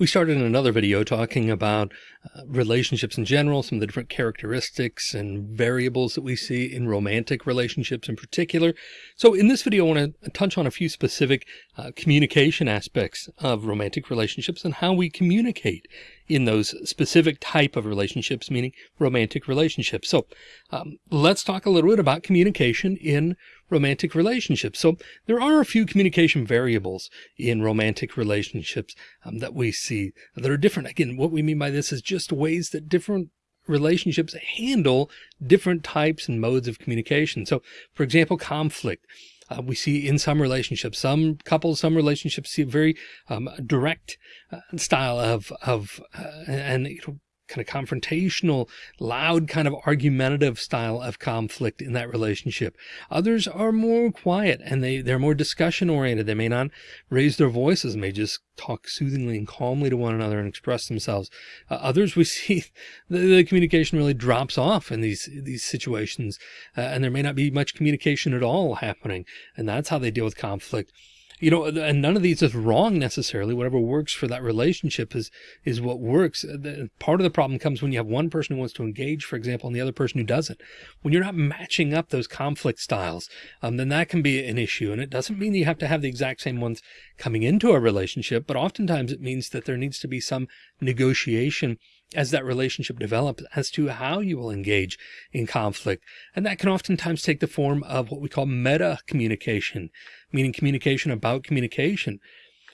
We started in another video talking about uh, relationships in general, some of the different characteristics and variables that we see in romantic relationships in particular. So in this video, I want to touch on a few specific uh, communication aspects of romantic relationships and how we communicate in those specific type of relationships, meaning romantic relationships. So um, let's talk a little bit about communication in romantic relationships. So there are a few communication variables in romantic relationships um, that we see that are different. Again, what we mean by this is just ways that different relationships handle different types and modes of communication. So for example, conflict. Uh, we see in some relationships, some couples, some relationships see a very um, direct uh, style of, of uh, and you know, kind of confrontational, loud, kind of argumentative style of conflict in that relationship. Others are more quiet and they, they're more discussion oriented. They may not raise their voices, may just talk soothingly and calmly to one another and express themselves. Uh, others we see the, the, communication really drops off in these, these situations uh, and there may not be much communication at all happening. And that's how they deal with conflict you know, and none of these is wrong necessarily. Whatever works for that relationship is, is what works. The, part of the problem comes when you have one person who wants to engage, for example, and the other person who doesn't. When you're not matching up those conflict styles, um, then that can be an issue. And it doesn't mean you have to have the exact same ones coming into a relationship, but oftentimes it means that there needs to be some negotiation as that relationship develops as to how you will engage in conflict. And that can oftentimes take the form of what we call meta communication, meaning communication about communication.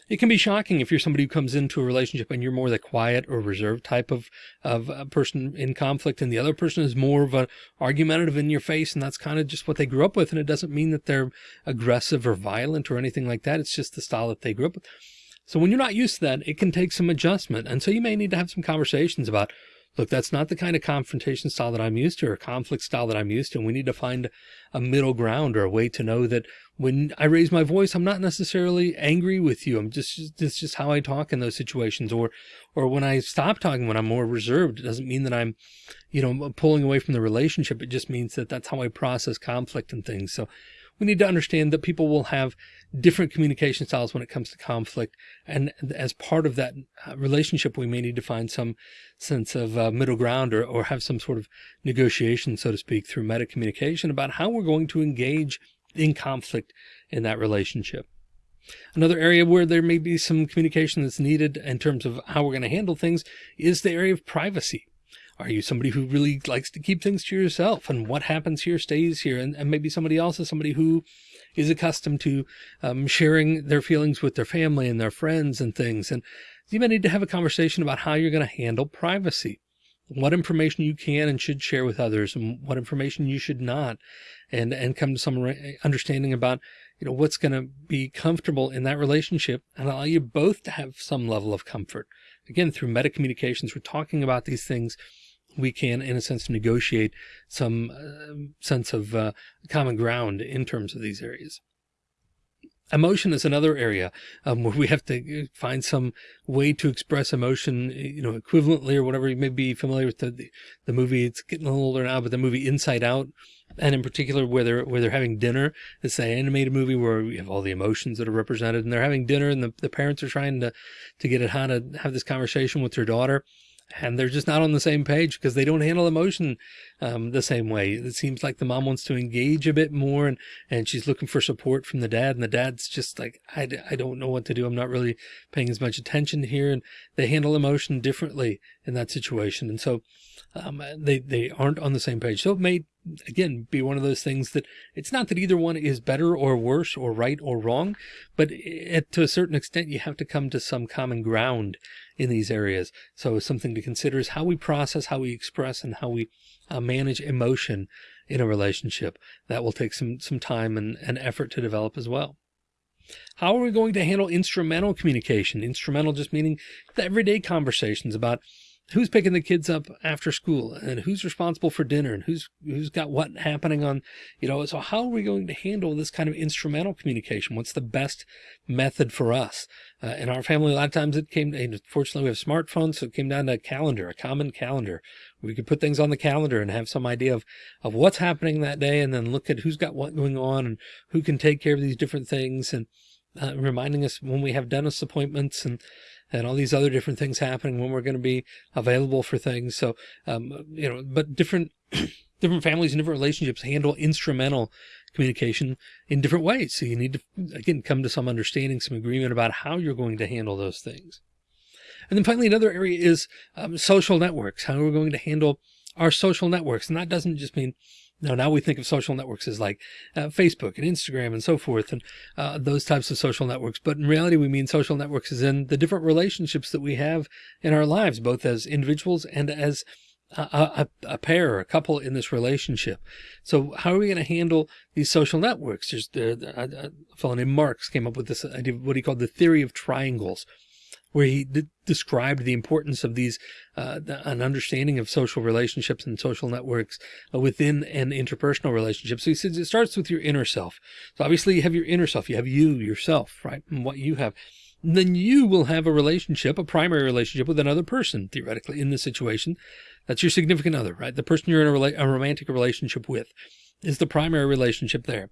It can be shocking if you're somebody who comes into a relationship and you're more the quiet or reserved type of, of a person in conflict and the other person is more of an argumentative in your face. And that's kind of just what they grew up with. And it doesn't mean that they're aggressive or violent or anything like that. It's just the style that they grew up with. So when you're not used to that, it can take some adjustment. And so you may need to have some conversations about, look, that's not the kind of confrontation style that I'm used to or conflict style that I'm used to. And we need to find a middle ground or a way to know that when I raise my voice, I'm not necessarily angry with you. I'm just, it's just how I talk in those situations. Or, or when I stop talking, when I'm more reserved, it doesn't mean that I'm, you know, pulling away from the relationship. It just means that that's how I process conflict and things. So we need to understand that people will have different communication styles when it comes to conflict. And as part of that uh, relationship, we may need to find some sense of uh, middle ground or, or have some sort of negotiation, so to speak, through meta communication about how we're going to engage in conflict in that relationship. Another area where there may be some communication that's needed in terms of how we're going to handle things is the area of privacy. Are you somebody who really likes to keep things to yourself and what happens here stays here? And, and maybe somebody else is somebody who is accustomed to um, sharing their feelings with their family and their friends and things. And you may need to have a conversation about how you're going to handle privacy, what information you can and should share with others and what information you should not, and, and come to some understanding about, you know, what's going to be comfortable in that relationship and allow you both to have some level of comfort. Again, through meta communications, we're talking about these things we can, in a sense, negotiate some uh, sense of uh, common ground in terms of these areas. Emotion is another area um, where we have to uh, find some way to express emotion, you know, equivalently or whatever. You may be familiar with the, the, the movie. It's getting a little older now, but the movie Inside Out, and in particular where they're where they're having dinner. It's an animated movie where we have all the emotions that are represented, and they're having dinner, and the, the parents are trying to to get at how to have this conversation with their daughter and they're just not on the same page because they don't handle emotion um, the same way. It seems like the mom wants to engage a bit more and, and she's looking for support from the dad and the dad's just like, I, I don't know what to do. I'm not really paying as much attention here and they handle emotion differently in that situation. And so um, they, they aren't on the same page. So it may again, be one of those things that it's not that either one is better or worse or right or wrong, but it, to a certain extent, you have to come to some common ground in these areas. So something to consider is how we process, how we express, and how we uh, manage emotion in a relationship. That will take some, some time and, and effort to develop as well. How are we going to handle instrumental communication? Instrumental just meaning the everyday conversations about who's picking the kids up after school and who's responsible for dinner and who's who's got what happening on you know so how are we going to handle this kind of instrumental communication? What's the best method for us? Uh, in our family a lot of times it came fortunately we have smartphones so it came down to a calendar a common calendar. We could put things on the calendar and have some idea of of what's happening that day and then look at who's got what going on and who can take care of these different things. And uh, reminding us when we have dentist appointments and and all these other different things happening when we're going to be available for things. So, um, you know, but different, different families and different relationships handle instrumental communication in different ways. So you need to, again, come to some understanding, some agreement about how you're going to handle those things. And then finally, another area is um, social networks, how are we're going to handle our social networks. And that doesn't just mean now, now we think of social networks as like uh, Facebook and Instagram and so forth and uh, those types of social networks. But in reality, we mean social networks as in the different relationships that we have in our lives, both as individuals and as a, a, a pair or a couple in this relationship. So how are we going to handle these social networks? There's the, a, a fellow named Marks came up with this idea of what he called the theory of triangles where he described the importance of these, uh, an understanding of social relationships and social networks uh, within an interpersonal relationship. So he says it starts with your inner self. So obviously you have your inner self, you have you yourself, right? And what you have. Then you will have a relationship, a primary relationship with another person, theoretically, in this situation. That's your significant other, right? The person you're in a, a romantic relationship with is the primary relationship there.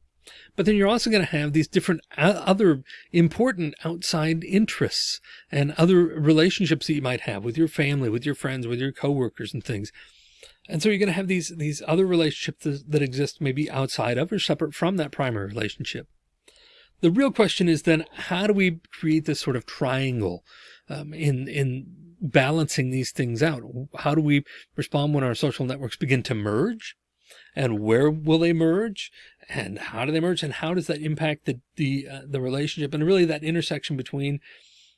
But then you're also going to have these different other important outside interests and other relationships that you might have with your family, with your friends, with your coworkers and things. And so you're going to have these, these other relationships that exist maybe outside of or separate from that primary relationship. The real question is then how do we create this sort of triangle um, in, in balancing these things out? How do we respond when our social networks begin to merge? And where will they merge and how do they merge and how does that impact the the uh, the relationship and really that intersection between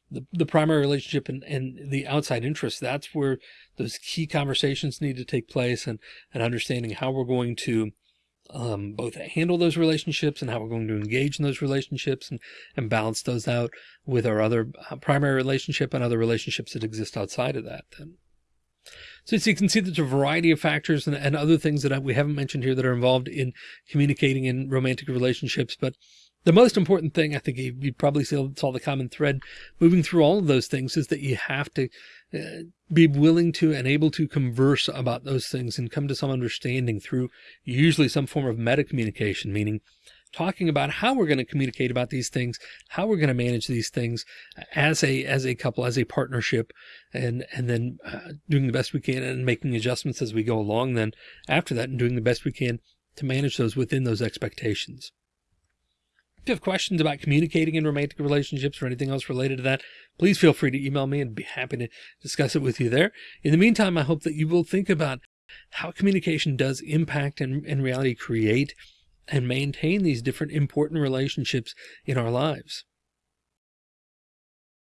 the, the primary relationship and, and the outside interest that's where those key conversations need to take place and and understanding how we're going to um, both handle those relationships and how we're going to engage in those relationships and, and balance those out with our other uh, primary relationship and other relationships that exist outside of that then. So, you can see there's a variety of factors and, and other things that we haven't mentioned here that are involved in communicating in romantic relationships. But the most important thing, I think you, probably saw, saw the common thread moving through all of those things is that you have to uh, be willing to and able to converse about those things and come to some understanding through usually some form of meta communication, meaning talking about how we're going to communicate about these things, how we're going to manage these things as a, as a couple, as a partnership, and, and then uh, doing the best we can and making adjustments as we go along then after that and doing the best we can to manage those within those expectations. If you have questions about communicating in romantic relationships or anything else related to that, please feel free to email me and be happy to discuss it with you there. In the meantime, I hope that you will think about how communication does impact and in reality create and maintain these different important relationships in our lives.